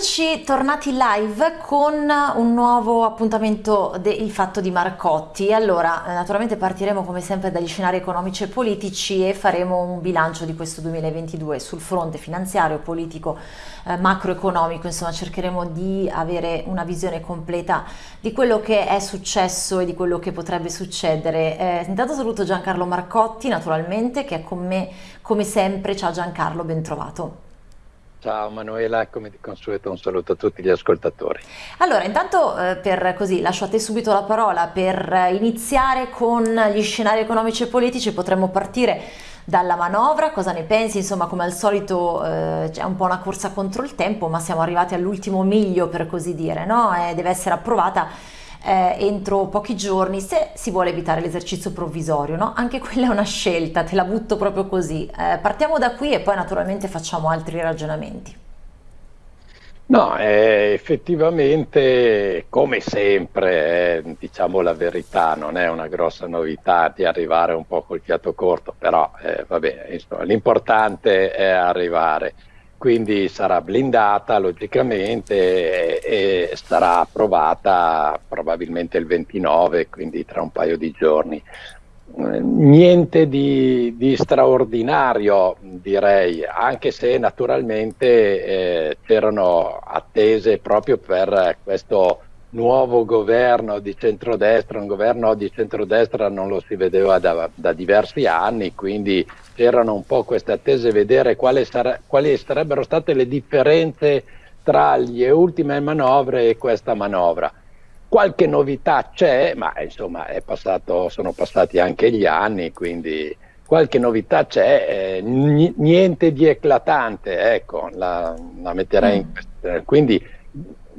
Eccoci tornati live con un nuovo appuntamento del fatto di Marcotti. Allora, eh, naturalmente partiremo come sempre dagli scenari economici e politici e faremo un bilancio di questo 2022 sul fronte finanziario, politico, eh, macroeconomico, insomma cercheremo di avere una visione completa di quello che è successo e di quello che potrebbe succedere. Eh, intanto saluto Giancarlo Marcotti, naturalmente, che è con me come sempre. Ciao Giancarlo, ben trovato. Ciao Manuela, come di consueto un saluto a tutti gli ascoltatori. Allora, intanto eh, per così lascio a te subito la parola per iniziare con gli scenari economici e politici, potremmo partire dalla manovra, cosa ne pensi? Insomma, come al solito eh, c'è un po' una corsa contro il tempo, ma siamo arrivati all'ultimo miglio per così dire, no? E deve essere approvata eh, entro pochi giorni se si vuole evitare l'esercizio provvisorio, no? Anche quella è una scelta, te la butto proprio così. Eh, partiamo da qui e poi naturalmente facciamo altri ragionamenti. No, eh, effettivamente, come sempre, eh, diciamo la verità, non è una grossa novità di arrivare un po' col fiato corto, però eh, l'importante è arrivare quindi sarà blindata logicamente e, e, sarà approvata probabilmente il 29, quindi tra un paio di giorni. Niente di, di straordinario direi, anche se naturalmente eh, c'erano attese proprio per questo nuovo governo di centrodestra, un governo di centrodestra non lo si vedeva da, da diversi anni, quindi c'erano un po' queste attese vedere quali, sare, quali sarebbero state le differenze tra le ultime manovre e questa manovra. Qualche novità c'è, ma insomma passato, sono passati anche gli anni, quindi qualche novità c'è, eh, niente di eclatante, ecco, la, la metterei in mm. questione. Quindi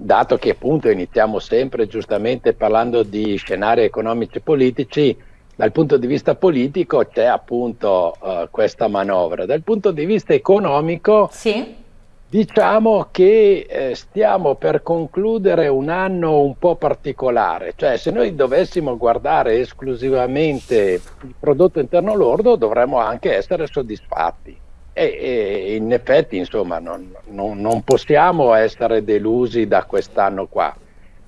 dato che appunto iniziamo sempre giustamente parlando di scenari economici e politici, dal punto di vista politico c'è appunto uh, questa manovra. Dal punto di vista economico, sì. diciamo che eh, stiamo per concludere un anno un po' particolare, cioè se noi dovessimo guardare esclusivamente il prodotto interno lordo dovremmo anche essere soddisfatti. E, e in effetti, insomma, non, non, non possiamo essere delusi da quest'anno qua.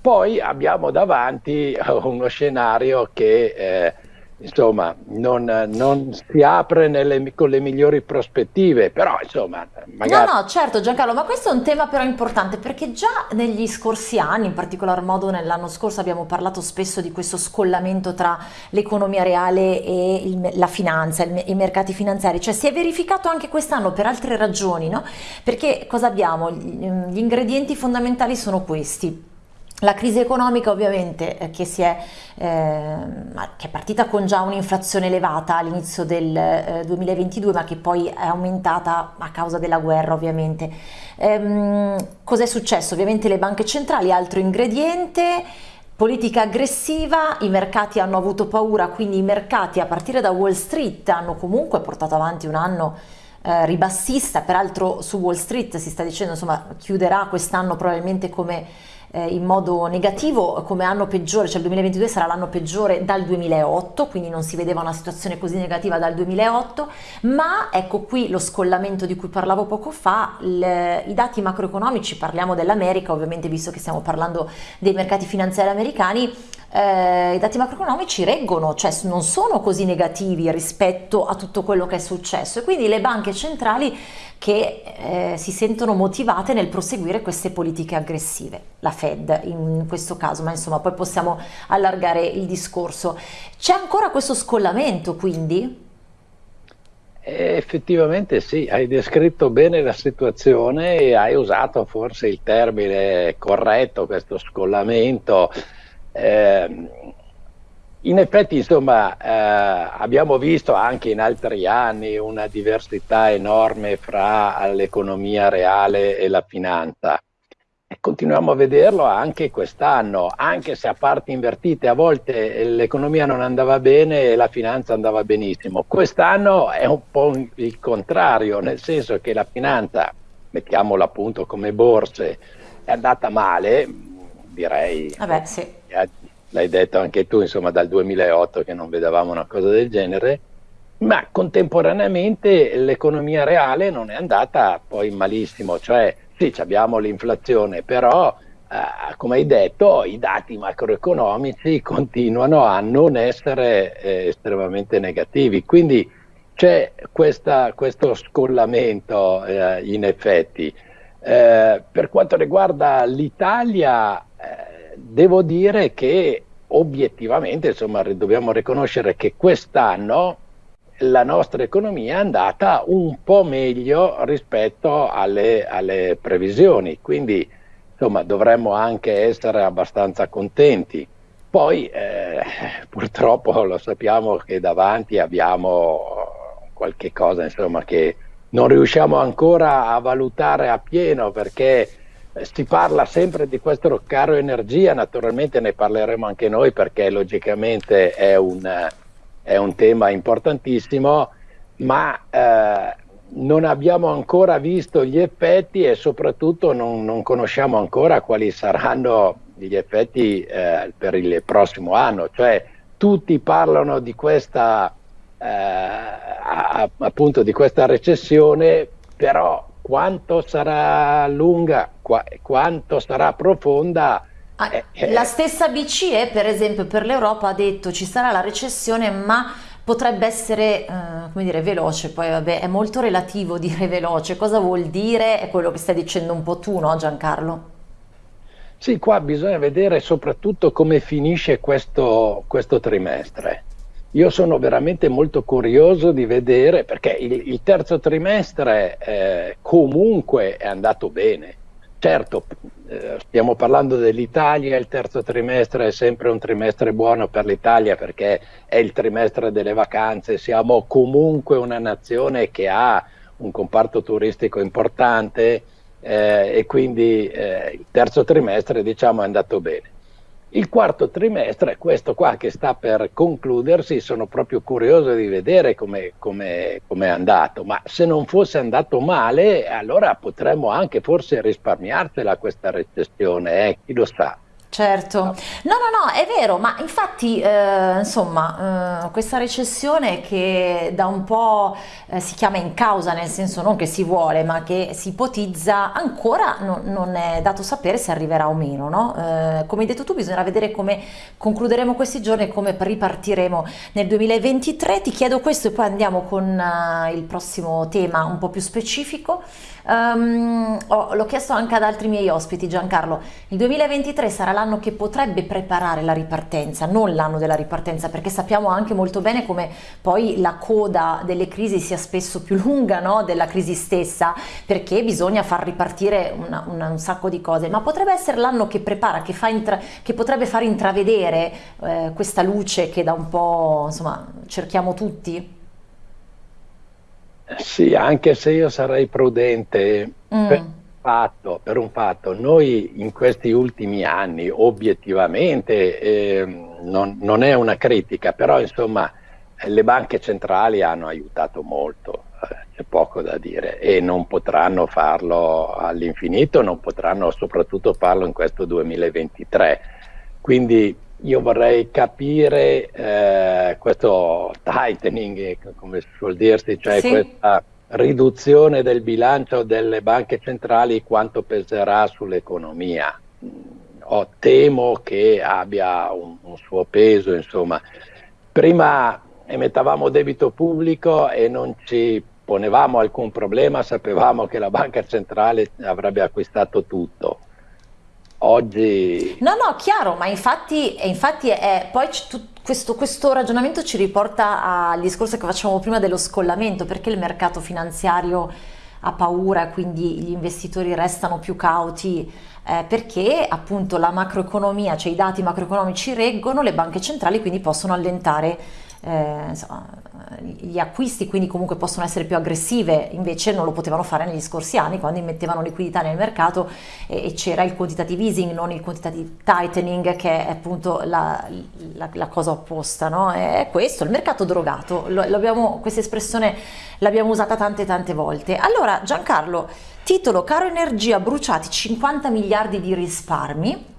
Poi abbiamo davanti uno scenario che eh, insomma, non, non, si apre nelle, con le migliori prospettive, però insomma, magari... No, no, certo Giancarlo, ma questo è un tema però importante perché già negli scorsi anni, in particolar modo nell'anno scorso, abbiamo parlato spesso di questo scollamento tra l'economia reale e il, la finanza, il, i mercati finanziari, cioè si è verificato anche quest'anno per altre ragioni, no? Perché cosa abbiamo? Gli ingredienti fondamentali sono questi la crisi economica ovviamente eh, che, è, eh, che, è, partita con già un'inflazione elevata all'inizio del eh, 2022 ma che poi è aumentata a causa della guerra ovviamente. Ehm, Cos'è successo? Ovviamente le banche centrali, altro ingrediente, politica aggressiva, i mercati hanno avuto paura, quindi i mercati a partire da Wall Street hanno comunque portato avanti un anno eh, ribassista, peraltro su Wall Street si sta dicendo insomma chiuderà quest'anno probabilmente come eh, in modo negativo come anno peggiore, cioè il 2022 sarà l'anno peggiore dal 2008, quindi non si vedeva una situazione così negativa dal 2008, ma ecco qui lo scollamento di cui parlavo poco fa, le, i dati macroeconomici, parliamo dell'America ovviamente visto che stiamo parlando dei mercati finanziari americani, eh, i dati macroeconomici reggono, cioè non sono così negativi rispetto a tutto quello che è successo e quindi le banche centrali che eh, si sentono motivate nel proseguire queste politiche aggressive, la Fed in questo caso, ma insomma poi possiamo allargare il discorso. C'è ancora questo scollamento quindi? Eh, effettivamente sì, hai descritto bene la situazione e hai usato forse il termine corretto, questo scollamento. Eh, in effetti, insomma, eh, abbiamo visto anche in altri anni una diversità enorme fra l'economia reale e la finanza. E continuiamo a vederlo anche quest'anno, anche se a parti invertite a volte l'economia non andava bene e la finanza andava benissimo. Quest'anno è un po' il contrario, nel senso che la finanza, mettiamola appunto come borse, è andata male, direi. Vabbè, sì l'hai detto anche tu, insomma dal 2008 che non vedevamo una cosa del genere, ma contemporaneamente l'economia reale non è andata poi malissimo, cioè sì, abbiamo l'inflazione, però eh, come hai detto, i dati macroeconomici continuano a non essere eh, estremamente negativi. Quindi c'è questa, questo scollamento eh, in effetti. Eh, per quanto riguarda l'Italia, eh, devo dire che obiettivamente insomma, dobbiamo riconoscere che quest'anno la nostra economia è andata un po' meglio rispetto alle, alle previsioni, quindi insomma, dovremmo anche essere abbastanza contenti. Poi eh, purtroppo lo sappiamo che davanti abbiamo qualche cosa insomma, che non riusciamo ancora a valutare a pieno perché si parla sempre di questo caro energia, naturalmente ne parleremo anche noi perché logicamente è un, è un tema importantissimo, ma eh, non abbiamo ancora visto gli effetti e soprattutto non, non conosciamo ancora quali saranno gli effetti eh, per il prossimo anno. Cioè, tutti parlano di questa, eh, appunto di questa recessione, però quanto sarà lunga, qua, quanto sarà profonda. Ah, eh, la stessa BCE, per esempio, per l'Europa ha detto ci sarà la recessione, ma potrebbe essere, eh, come dire, veloce, poi vabbè, è molto relativo dire veloce, cosa vuol dire? È quello che stai dicendo un po' tu, no Giancarlo? Sì, qua bisogna vedere soprattutto come finisce questo, questo trimestre. Io sono veramente molto curioso di vedere, perché il, il terzo trimestre eh, comunque è andato bene. Certo, eh, stiamo parlando dell'Italia, il terzo trimestre è sempre un trimestre buono per l'Italia perché è il trimestre delle vacanze, siamo comunque una nazione che ha un comparto turistico importante eh, e quindi eh, il terzo trimestre diciamo è andato bene. Il quarto trimestre, questo qua che sta per concludersi, sono proprio curioso di vedere come è andato, ma se non fosse andato male, allora potremmo anche forse risparmiarcela questa recessione, eh? chi lo sa. Certo, no, no, no, è vero, ma infatti, eh, insomma, eh, questa recessione che da un po' eh, si chiama in causa, nel senso non che si vuole, ma che si ipotizza, ancora no, non è dato sapere se arriverà o meno, no? Eh, come hai detto tu, bisognerà vedere come concluderemo questi giorni e come ripartiremo nel 2023. Ti chiedo questo e poi andiamo con uh, il prossimo tema un po' più specifico. Um, oh, l'ho chiesto anche ad altri miei ospiti, Giancarlo. Il 2023 sarà l'anno che potrebbe preparare la ripartenza, non l'anno della ripartenza, perché sappiamo anche molto bene come poi la coda delle crisi sia spesso più lunga no? della crisi stessa, perché bisogna far ripartire una, una, un sacco di cose. Ma potrebbe essere l'anno che prepara, che, intra- che potrebbe far intravedere eh, questa luce che da un po' insomma cerchiamo tutti? Sì, anche se io sarei prudente mm. per, fatto, per, un fatto, noi in questi ultimi anni obiettivamente eh, non, non, è una critica, però insomma le banche centrali hanno aiutato molto, eh, c'è poco da dire e non potranno farlo all'infinito, non potranno soprattutto farlo in questo 2023. Quindi io vorrei capire eh, questo tightening, come si suol dirsi, cioè sì. questa riduzione del bilancio delle banche centrali, quanto peserà sull'economia. Oh, temo che abbia un, un suo peso, insomma. Prima emettavamo debito pubblico e non ci ponevamo alcun problema, sapevamo che la banca centrale avrebbe acquistato tutto oggi... No, no, chiaro, ma infatti, infatti è, poi questo, questo, ragionamento ci riporta al discorso che facevamo prima dello scollamento, perché il mercato finanziario ha paura, quindi gli investitori restano più cauti, eh, perché appunto la macroeconomia, cioè i dati macroeconomici reggono, le banche centrali quindi possono allentare eh, insomma, gli acquisti quindi comunque possono essere più aggressive, invece non lo potevano fare negli scorsi anni quando immettevano liquidità nel mercato e, e c'era il quantitative easing, non il quantitative tightening che è appunto la, la, la cosa opposta, no? È questo, il mercato drogato, lo, questa espressione l'abbiamo usata tante tante volte. Allora Giancarlo, titolo Caro Energia bruciati 50 miliardi di risparmi,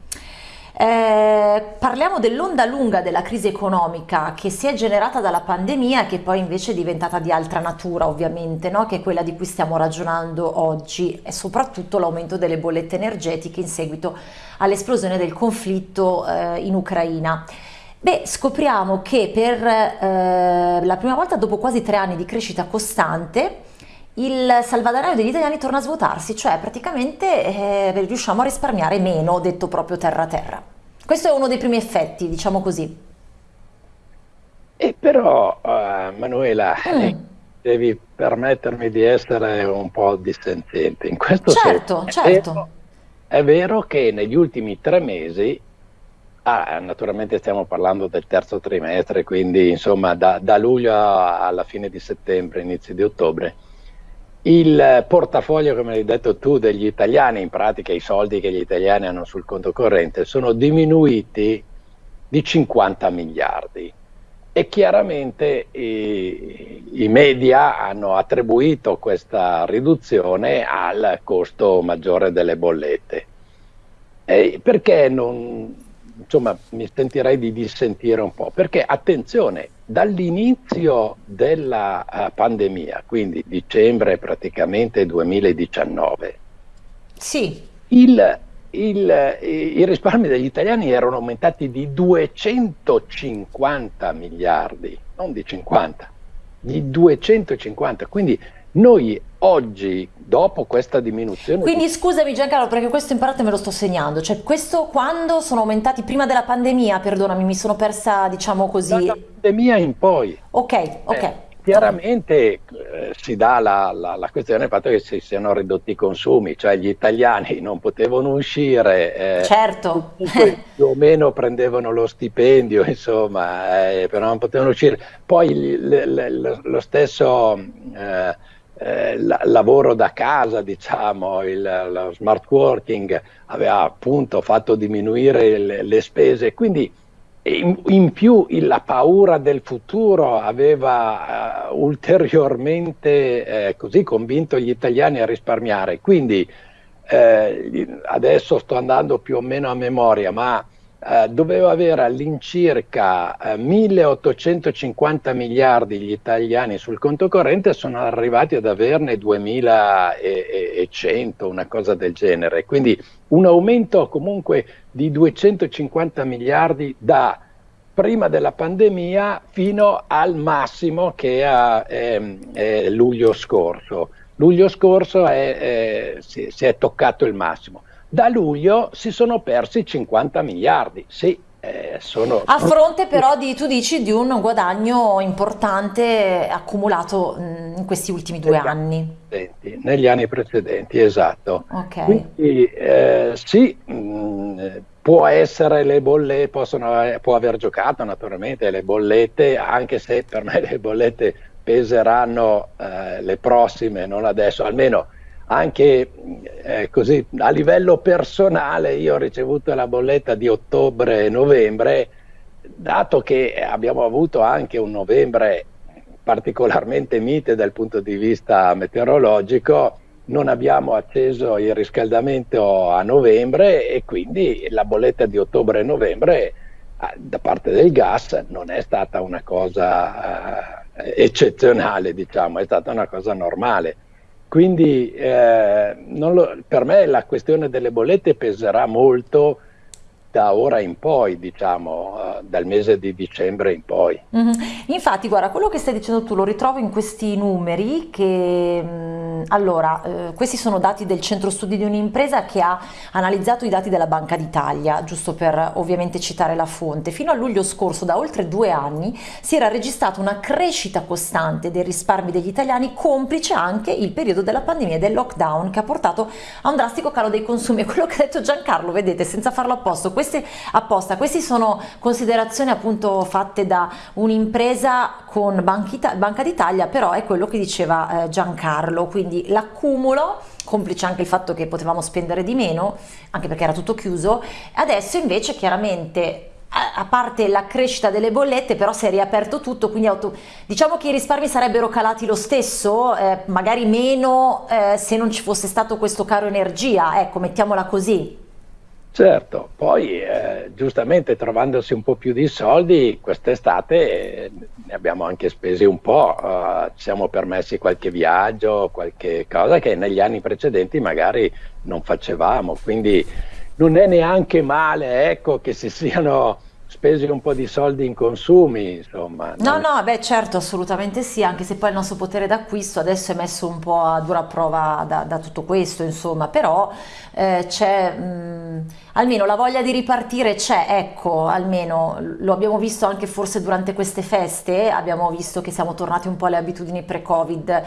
eh, parliamo dell'onda lunga della crisi economica che si è generata dalla pandemia che poi invece è diventata di altra natura ovviamente, no? che è quella di cui stiamo ragionando oggi e soprattutto l'aumento delle bollette energetiche in seguito all'esplosione del conflitto eh, in Ucraina. Beh, scopriamo che per eh, la prima volta dopo quasi tre anni di crescita costante il salvadanaio degli italiani torna a svuotarsi, cioè praticamente eh, riusciamo a risparmiare meno, detto proprio terra terra. Questo è uno dei primi effetti, diciamo così. E però, uh, Manuela, mm. Eh, devi permettermi di essere un po' dissentente. In questo certo, senso, certo. È vero, è vero che negli ultimi tre mesi Ah, naturalmente stiamo parlando del terzo trimestre, quindi insomma da, da, luglio alla fine di settembre, inizio di ottobre. Il portafoglio, come hai detto tu, degli italiani, in pratica i soldi che gli italiani hanno sul conto corrente, sono diminuiti di 50 miliardi e chiaramente i, i media hanno attribuito questa riduzione al costo maggiore delle bollette. E perché non, insomma, mi sentirei di dissentire un po', perché attenzione, dall'inizio della uh, pandemia, quindi dicembre praticamente 2019, sì. il, il, i risparmi degli italiani erano aumentati di 250 miliardi, non di 50, di 250, quindi noi oggi, dopo questa diminuzione... Quindi scusami Giancarlo, perché questo in parte me lo sto segnando, cioè questo quando sono aumentati, prima della pandemia, perdonami, mi sono persa, diciamo così... Dalla pandemia in poi. Ok, ok. Eh, chiaramente eh, si dà la, la, la, questione del fatto che si siano ridotti i consumi, cioè gli italiani non potevano uscire, eh, certo. più o meno prendevano lo stipendio, insomma, eh, però non potevano uscire. Poi l, l, l, lo stesso eh, eh, lavoro da casa, diciamo, il, lo smart working aveva appunto fatto diminuire le, le spese, quindi in, in più la paura del futuro aveva uh, ulteriormente eh, così convinto gli italiani a risparmiare. Quindi eh, adesso sto andando più o meno a memoria, ma eh, doveva avere all'incirca eh, 1850 miliardi gli italiani sul conto corrente, sono arrivati ad averne 2100, una cosa del genere. Quindi un aumento comunque di 250 miliardi da prima della pandemia fino al massimo che è, è, è luglio scorso. Luglio scorso è, si, si è toccato il massimo. Da luglio si sono persi 50 miliardi, sì, eh, sono... A fronte però di, tu dici, di un guadagno importante accumulato in questi ultimi due negli anni. Anni negli anni precedenti, esatto. Okay. Quindi eh, sì, mh, può essere le bollette, possono, può aver giocato naturalmente le bollette, anche se per me le bollette peseranno eh, le prossime, non adesso, almeno anche eh, così a livello personale io ho ricevuto la bolletta di ottobre e novembre dato che abbiamo avuto anche un novembre particolarmente mite dal punto di vista meteorologico non abbiamo acceso il riscaldamento a novembre e quindi la bolletta di ottobre e novembre ah, da parte del gas non è stata una cosa eh, eccezionale diciamo è stata una cosa normale quindi eh, lo, per me la questione delle bollette peserà molto da ora in poi, diciamo, uh, dal mese di dicembre in poi. Mm -hmm. Infatti, guarda, quello che stai dicendo tu lo ritrovo in questi numeri che, mh, mm, allora, eh, questi sono dati del centro studi di un'impresa che ha analizzato i dati della Banca d'Italia, giusto per ovviamente citare la fonte. Fino a luglio scorso, da oltre due anni, si era registrata una crescita costante dei risparmi degli italiani, complice anche il periodo della pandemia e del lockdown che ha portato a un drastico calo dei consumi. Quello che ha detto Giancarlo, vedete, senza farlo apposta queste, apposta. Queste sono considerazioni appunto fatte da un'impresa con Banca d'Italia, però è quello che diceva eh, Giancarlo, quindi l'accumulo complice anche il fatto che potevamo spendere di meno, anche perché era tutto chiuso, adesso invece chiaramente a parte la crescita delle bollette però si è riaperto tutto quindi diciamo che i risparmi sarebbero calati lo stesso eh, magari meno eh, se non ci fosse stato questo caro energia ecco mettiamola così Certo, poi eh, giustamente trovandosi un po' più di soldi, quest'estate eh, ne abbiamo anche spesi un po', eh, ci siamo permessi qualche viaggio, qualche cosa che negli anni precedenti magari non facevamo, quindi non è neanche male ecco, che si siano spesi un po' di soldi in consumi, insomma. No, no, beh certo, assolutamente sì, anche se poi il nostro potere d'acquisto adesso è messo un po' a dura prova da, da tutto questo, insomma, però eh, c'è, mh, almeno la voglia di ripartire c'è, ecco, almeno lo abbiamo visto anche forse durante queste feste, abbiamo visto che siamo tornati un po' alle abitudini pre-Covid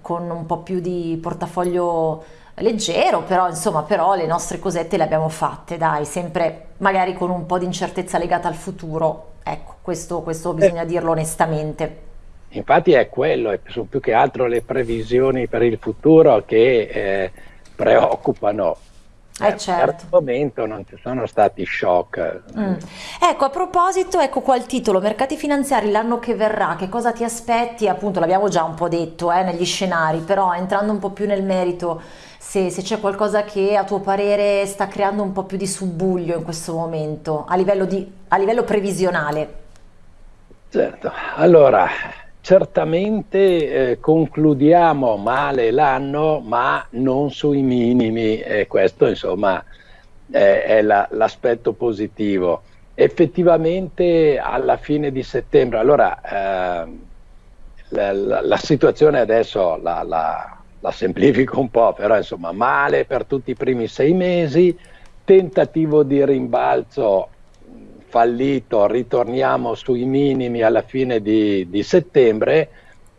con un po' più di portafoglio leggero, però insomma, però le nostre cosette le abbiamo fatte, dai, sempre magari con un po' di incertezza legata al futuro. Ecco, questo, questo bisogna eh. dirlo onestamente. Infatti è quello, sono più che altro le previsioni per il futuro che eh, preoccupano. Eh, certo. Per il momento non ci sono stati shock. Mm. Ecco, a proposito, ecco qua il titolo, mercati finanziari l'anno che verrà, che cosa ti aspetti? Appunto l'abbiamo già un po' detto eh, negli scenari, però entrando un po' più nel merito, se, se, c'è qualcosa che a tuo parere sta creando un po' più di subbuglio in questo momento, a livello, di, a livello previsionale. Certo, allora certamente eh, concludiamo male l'anno ma non sui minimi e questo insomma è, è la, l'aspetto positivo. Effettivamente alla fine di settembre, allora eh, la, la, la, situazione adesso la semplifico un po', però insomma male per tutti i primi sei mesi, tentativo di rimbalzo fallito, ritorniamo sui minimi alla fine di, di settembre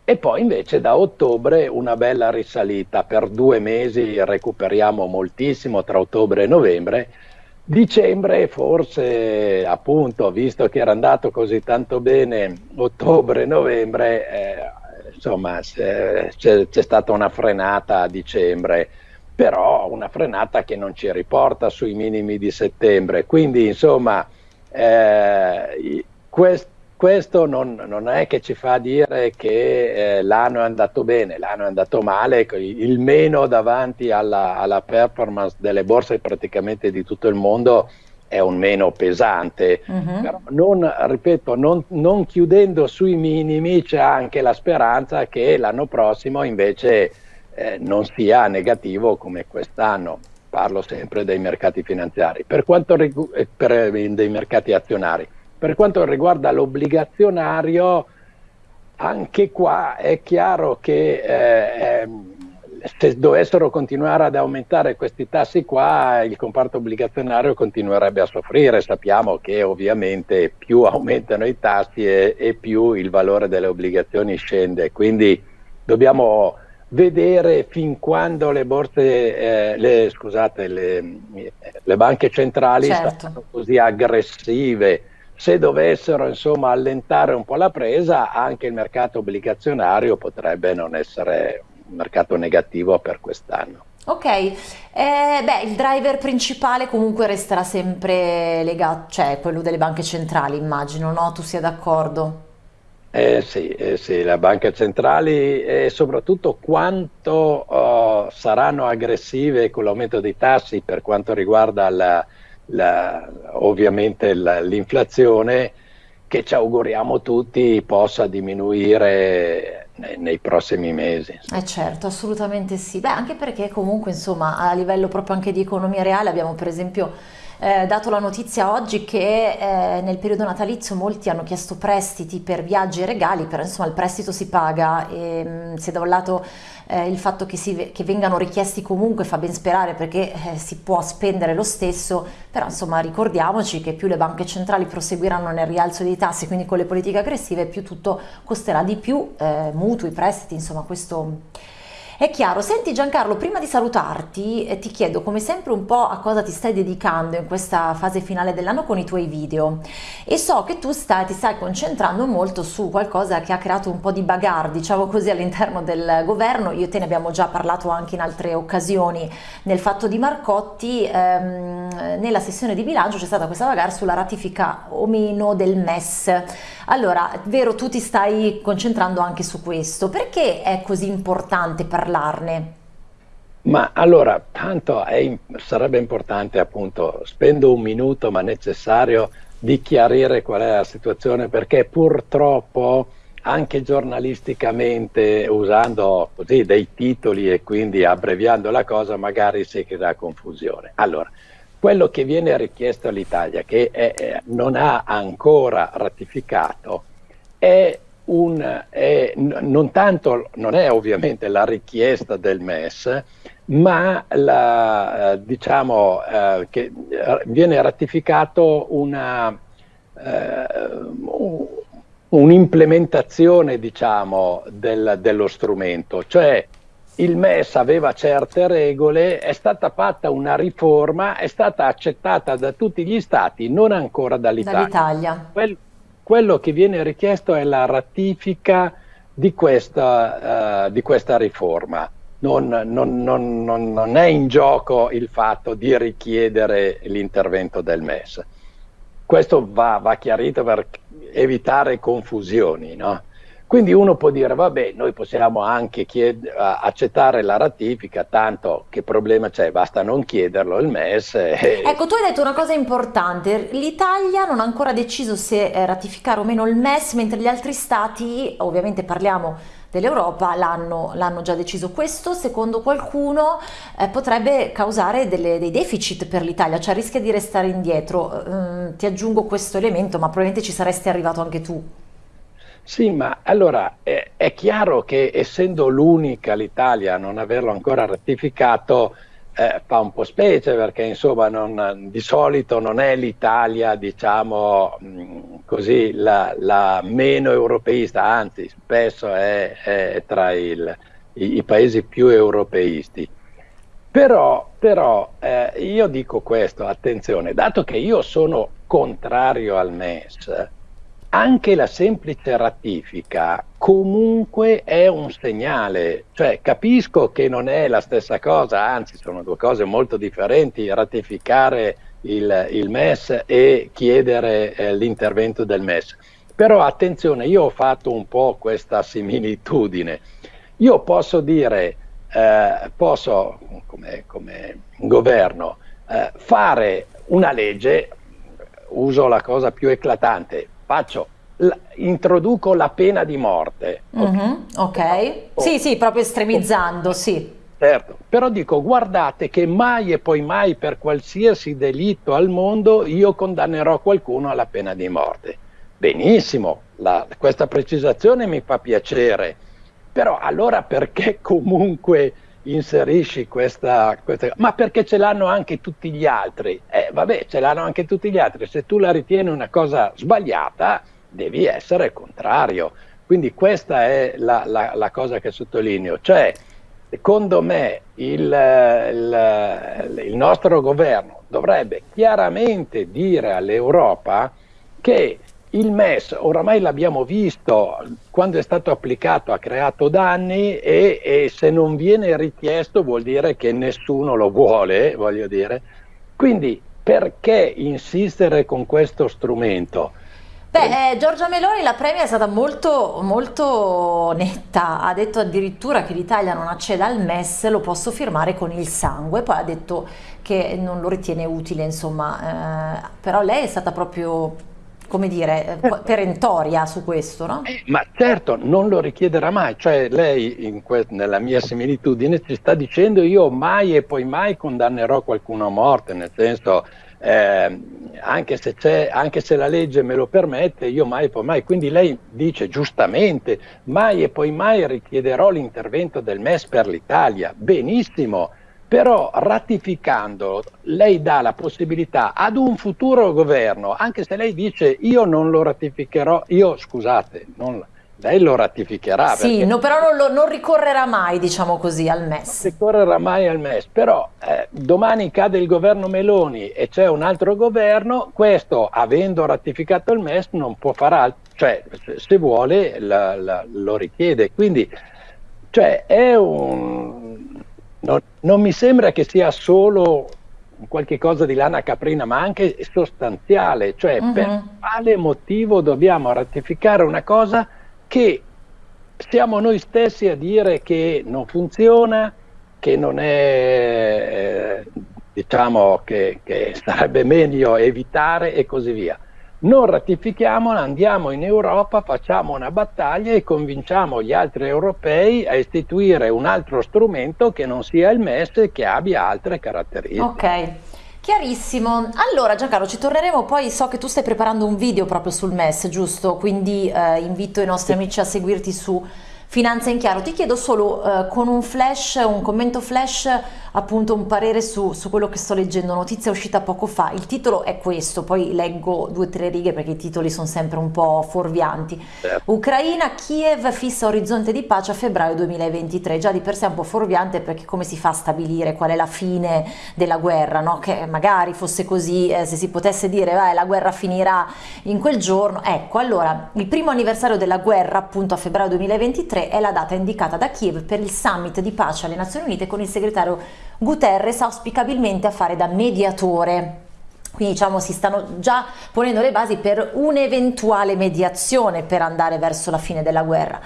e poi invece da ottobre una bella risalita, per due mesi recuperiamo moltissimo tra ottobre e novembre, dicembre forse appunto visto che era andato così tanto bene ottobre e novembre eh, insomma c'è, c'è stata una frenata a dicembre, però una frenata che non ci riporta sui minimi di settembre, quindi insomma eh, quest, questo non, non, è che ci fa dire che eh, l'anno è andato bene, l'anno è andato male, il meno davanti alla, alla performance delle borse praticamente di tutto il mondo è un meno pesante, uh-huh. però non, ripeto, non, non, chiudendo sui minimi c'è anche la speranza che l'anno prossimo invece eh, non sia negativo come quest'anno. Parlo sempre dei mercati finanziari, per quanto eh, per, eh, dei mercati azionari. Per quanto riguarda l'obbligazionario, anche qua è chiaro che eh, se dovessero continuare ad aumentare questi tassi qua, il comparto obbligazionario continuerebbe a soffrire. Sappiamo che ovviamente più aumentano i tassi e, e più il valore delle obbligazioni scende. Quindi dobbiamo vedere fin quando le borse, eh, le, scusate, le, le, banche centrali certo. saranno così aggressive. Se dovessero insomma allentare un po' la presa, anche il mercato obbligazionario potrebbe non essere mercato negativo per quest'anno. Ok, eh, beh, il driver principale comunque resterà sempre legato, cioè quello delle banche centrali, immagino, no? Tu sia d'accordo? Eh sì, eh sì, le banche centrali e soprattutto quanto uh, saranno aggressive con l'aumento dei tassi per quanto riguarda la, la, ovviamente la, l'inflazione che ci auguriamo tutti possa diminuire nei, nei prossimi mesi. Eh certo, assolutamente sì. Beh, anche perché comunque insomma a livello proprio anche di economia reale abbiamo per esempio eh, dato la notizia oggi che eh, nel periodo natalizio molti hanno chiesto prestiti per viaggi e regali, però insomma il prestito si paga. E mh, mm, se da un lato eh, il fatto che, si, che, vengano richiesti comunque fa ben sperare perché eh, si può spendere lo stesso, però insomma ricordiamoci che più le banche centrali proseguiranno nel rialzo dei tassi, quindi con le politiche aggressive, più tutto costerà di più, eh, mutui, prestiti, insomma questo è chiaro, senti Giancarlo, prima di salutarti eh, ti chiedo come sempre un po' a cosa ti stai dedicando in questa fase finale dell'anno con i tuoi video e so che tu stai, ti stai concentrando molto su qualcosa che ha creato un po' di bagarre, diciamo così, all'interno del governo, io te ne abbiamo già parlato anche in altre occasioni nel fatto di Marcotti, ehm, nella sessione di bilancio c'è stata questa bagarre sulla ratifica o meno del MES. Allora, vero, tu ti stai concentrando anche su questo, perché è così importante parlare? Parlarne? Ma allora, tanto è, sarebbe importante appunto, spendo un minuto ma necessario di chiarire qual è la situazione perché purtroppo anche giornalisticamente usando così dei titoli e quindi abbreviando la cosa magari si crea confusione. Allora, quello che viene richiesto all'Italia, che è, non ha ancora ratificato, è un, è, non tanto, non è ovviamente la richiesta del MES, ma la, eh, diciamo eh, che viene ratificato una, eh, un'implementazione diciamo, del, dello strumento, cioè il MES aveva certe regole, è stata fatta una riforma, è stata accettata da tutti gli stati, non ancora dall'Italia. Dall'Italia. Quel, quello che viene richiesto è la ratifica di questa, uh, di questa riforma. Non, non, non, non, è in gioco il fatto di richiedere l'intervento del MES. Questo va, va chiarito per evitare confusioni. No? Quindi uno può dire, vabbè, noi possiamo anche accettare la ratifica, tanto che problema c'è, basta non chiederlo il MES. E... Ecco, tu hai detto una cosa importante, l'Italia non ha ancora deciso se eh, ratificare o meno il MES, mentre gli altri stati, ovviamente parliamo dell'Europa, l'hanno, l'hanno già deciso. Questo, secondo qualcuno, eh, potrebbe causare delle, dei deficit per l'Italia, cioè rischia di restare indietro. Mm, ti aggiungo questo elemento, ma probabilmente ci saresti arrivato anche tu. Sì, ma allora è, è chiaro che essendo l'unica l'Italia a non averlo ancora ratificato eh, fa un po' specie perché insomma non, di solito non è l'Italia diciamo mh, così la, la, meno europeista, anzi spesso è, è tra il, i, i, paesi più europeisti. Però, però eh, io dico questo, attenzione, dato che io sono contrario al MES, anche la semplice ratifica comunque è un segnale, cioè capisco che non è la stessa cosa, anzi sono due cose molto differenti, ratificare il, il MES e chiedere eh, l'intervento del MES. Però attenzione, io ho fatto un po' questa similitudine. Io posso dire, eh, posso come, come governo eh, fare una legge, uso la cosa più eclatante, faccio, introduco la pena di morte. Mm-hmm, ok, oh. sì, sì, proprio estremizzando, oh. sì. Certo, però dico guardate che mai e poi mai per qualsiasi delitto al mondo io condannerò qualcuno alla pena di morte. Benissimo, la, questa precisazione mi fa piacere, però allora perché comunque inserisci questa, questa, ma perché ce l'hanno anche tutti gli altri. Eh, vabbè, ce l'hanno anche tutti gli altri. Se tu la ritieni una cosa sbagliata, devi essere contrario. Quindi questa è la, la, la cosa che sottolineo. Cioè, secondo me il, il, il nostro governo dovrebbe chiaramente dire all'Europa che il MES, oramai l'abbiamo visto, quando è stato applicato ha creato danni e, e, se non viene richiesto vuol dire che nessuno lo vuole, voglio dire. Quindi perché insistere con questo strumento? Beh, eh, Giorgia Meloni, la premia è stata molto, molto netta, ha detto addirittura che l'Italia non acceda al MES, lo posso firmare con il sangue, poi ha detto che non lo ritiene utile, insomma, eh, però lei è stata proprio come dire, eh, perentoria su questo, no? Eh, ma certo, non lo richiederà mai, cioè lei nella mia similitudine ci sta dicendo io mai e poi mai condannerò qualcuno a morte, nel senso eh, anche, se anche, se la legge me lo permette, io mai e poi mai, quindi lei dice giustamente mai e poi mai richiederò l'intervento del MES per l'Italia, benissimo, però ratificando lei dà la possibilità ad un futuro governo, anche se lei dice io non lo ratificherò, io scusate, non, lei lo ratificherà. Sì, no, però non, lo, non, ricorrerà mai, diciamo così, al MES. Non ricorrerà mai al MES, però eh, domani cade il governo Meloni e c'è un altro governo, questo avendo ratificato il MES non può fare altro, cioè se vuole la, la, lo richiede. Quindi cioè, è un non, non mi sembra che sia solo qualche cosa di lana caprina, ma anche sostanziale, cioè uh-huh. per quale motivo dobbiamo ratificare una cosa che siamo noi stessi a dire che non funziona, che non è, eh, diciamo che, che sarebbe meglio evitare e così via non ratifichiamo, andiamo in Europa, facciamo una battaglia e convinciamo gli altri europei a istituire un altro strumento che non sia il MES e che abbia altre caratteristiche. Ok. Chiarissimo, allora Giancarlo ci torneremo poi, so che tu stai preparando un video proprio sul MES, giusto? Quindi eh, invito i nostri amici a seguirti su Finanza in Chiaro. Ti chiedo solo eh, con un flash, un commento flash, appunto un parere su, su, quello che sto leggendo, notizia uscita poco fa, il titolo è questo, poi leggo due o tre righe perché i titoli sono sempre un po' fuorvianti. Certo. Ucraina, Kiev fissa orizzonte di pace a febbraio 2023, già di per sé è un po' fuorviante perché come si fa a stabilire qual è la fine della guerra, no? che magari fosse così, eh, se si potesse dire beh, la guerra finirà in quel giorno, ecco allora il primo anniversario della guerra appunto a febbraio 2023 è la data indicata da Kiev per il summit di pace alle Nazioni Unite con il segretario Guterres auspicabilmente a fare da mediatore. Quindi diciamo si stanno già ponendo le basi per un'eventuale mediazione per andare verso la fine della guerra.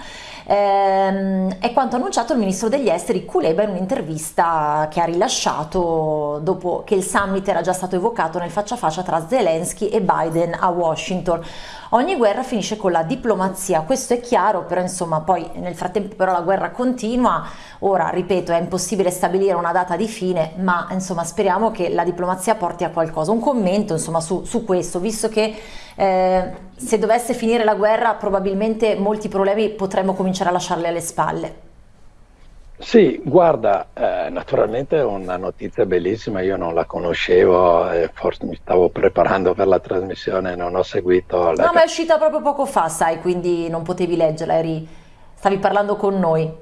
Ehm, è quanto annunciato il ministro degli esteri Kuleba in un'intervista che ha rilasciato dopo che il summit era già stato evocato nel faccia a faccia tra Zelensky e Biden a Washington. Ogni guerra finisce con la diplomazia, questo è chiaro, però insomma poi nel frattempo però la guerra continua, ora ripeto è impossibile stabilire una data di fine, ma insomma speriamo che la diplomazia porti a qualcosa. Un commento insomma su, su questo, visto che eh, se dovesse finire la guerra probabilmente molti problemi potremmo cominciare a lasciarli alle spalle. Sì, guarda, eh, naturalmente è una notizia bellissima, io non la conoscevo, eh, forse mi stavo preparando per la trasmissione, non ho seguito. La... No, ma è uscita proprio poco fa, sai, quindi non potevi leggerla, eri... stavi parlando con noi.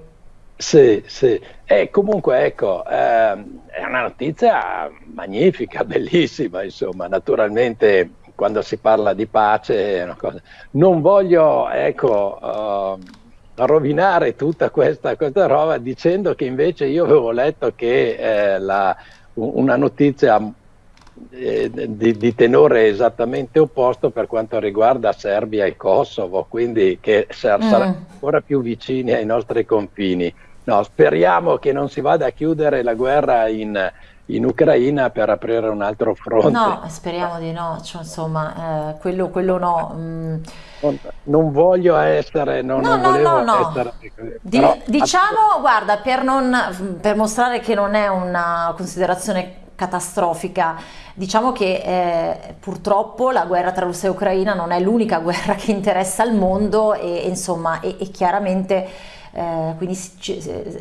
Sì, sì, e comunque ecco, eh, è una notizia magnifica, bellissima, insomma, naturalmente quando si parla di pace è una cosa... Non voglio, ecco... Uh, rovinare tutta questa, questa, roba dicendo che invece io avevo letto che eh, la, una notizia eh, di, di, tenore esattamente opposto per quanto riguarda Serbia e Kosovo, quindi che sar- mm. saranno ancora più vicini ai nostri confini. No, speriamo che non si vada a chiudere la guerra in, in Ucraina per aprire un altro fronte. No, speriamo di no, cioè, insomma, eh, quello, quello, no. Mm. Non, voglio essere, non, no, non no, volevo no, essere... Di, però, diciamo, guarda, per, non, per mostrare che non è una considerazione catastrofica. Diciamo che eh, purtroppo la guerra tra Russia e Ucraina non è l'unica guerra che interessa il mondo e, insomma, e, e chiaramente eh, quindi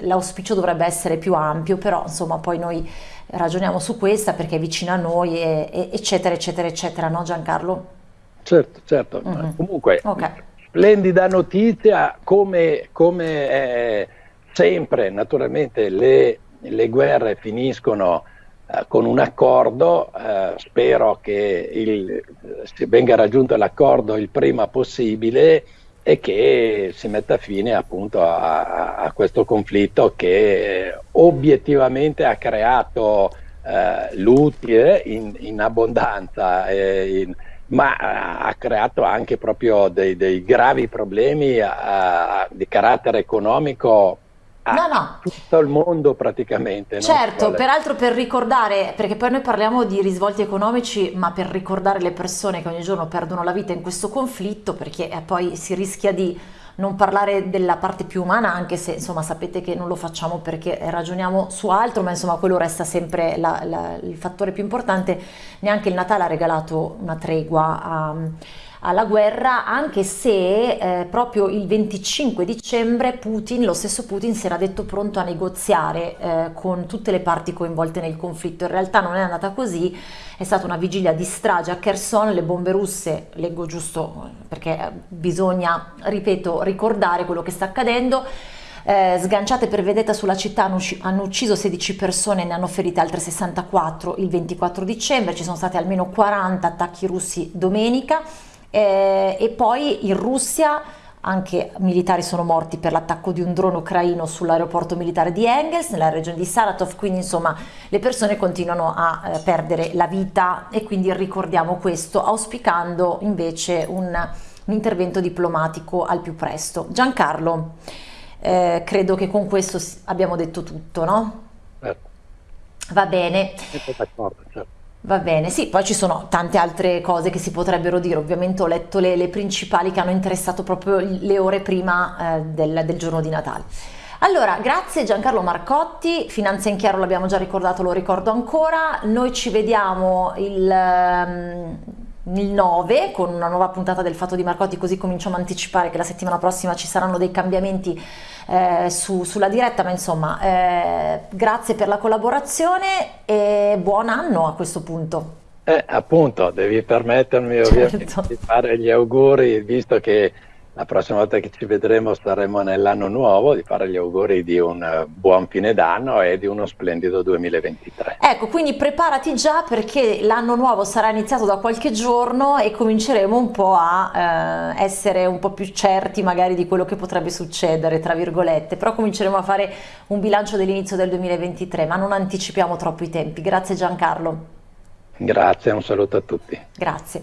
l'auspicio dovrebbe essere più ampio, però insomma poi noi ragioniamo su questa perché è vicina a noi, e, e, eccetera, eccetera, eccetera, no Giancarlo? Certo, certo. Mm -hmm. Comunque, okay. splendida notizia, come, come eh, sempre, naturalmente le, le guerre finiscono eh, con un accordo, eh, spero che il, venga raggiunto l'accordo il prima possibile e che si metta fine appunto a, a questo conflitto che obiettivamente ha creato eh, l'utile in, in abbondanza, eh, in, ma ha creato anche proprio dei, dei gravi problemi a, a, di carattere economico no, no. tutto il mondo praticamente. Certo, peraltro per ricordare, perché poi noi parliamo di risvolti economici, ma per ricordare le persone che ogni giorno perdono la vita in questo conflitto, perché eh, poi si rischia di non parlare della parte più umana, anche se insomma sapete che non lo facciamo perché ragioniamo su altro, ma insomma quello resta sempre la, la, il fattore più importante. Neanche il Natale ha regalato una tregua a alla guerra, anche se eh, proprio il 25 dicembre Putin, lo stesso Putin, si era detto pronto a negoziare eh, con tutte le parti coinvolte nel conflitto. In realtà non è andata così, è stata una vigilia di strage a Kherson, le bombe russe, leggo giusto perché bisogna, ripeto, ricordare quello che sta accadendo, eh, sganciate per vedetta sulla città hanno, hanno, ucciso 16 persone e ne hanno ferite altre 64 il 24 dicembre, ci sono stati almeno 40 attacchi russi domenica eh, e poi in Russia anche militari sono morti per l'attacco di un drone ucraino sull'aeroporto militare di Engels nella regione di Saratov, quindi insomma le persone continuano a eh, perdere la vita e quindi ricordiamo questo auspicando invece un, un intervento diplomatico al più presto. Giancarlo, eh, credo che con questo abbiamo detto tutto, no? Va bene. Certo. Va bene, sì, poi ci sono tante altre cose che si potrebbero dire, ovviamente ho letto le, le principali che hanno interessato proprio le ore prima eh, del, del giorno di Natale. Allora, grazie Giancarlo Marcotti, Finanza in Chiaro l'abbiamo già ricordato, lo ricordo ancora, noi ci vediamo il, ehm, il 9 con una nuova puntata del Fatto di Marcotti, così cominciamo a anticipare che la settimana prossima ci saranno dei cambiamenti eh, su, sulla diretta, ma insomma eh, grazie per la collaborazione e buon anno a questo punto. Eh, appunto, devi permettermi ovviamente certo. di fare gli auguri, visto che la prossima volta che ci vedremo saremo nell'anno nuovo, di fare gli auguri di un eh, buon fine d'anno e di uno splendido 2023. Ecco, quindi preparati già perché l'anno nuovo sarà iniziato da qualche giorno e cominceremo un po' a eh, essere un po' più certi magari di quello che potrebbe succedere, tra virgolette, però cominceremo a fare un bilancio dell'inizio del 2023, ma non anticipiamo troppo i tempi. Grazie Giancarlo. Grazie, un saluto a tutti. Grazie.